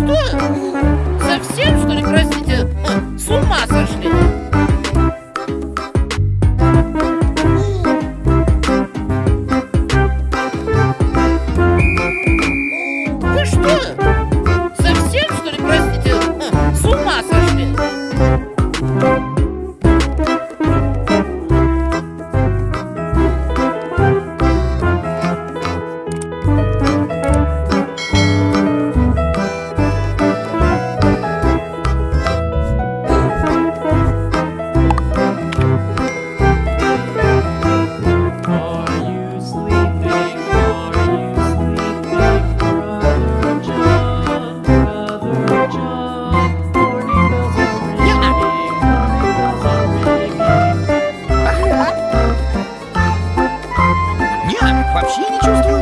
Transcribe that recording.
что? Совсем, что ли, простите? С ума сошли? Вы что? Совсем, что ли, простите? С ума сошли? вообще не чувствую.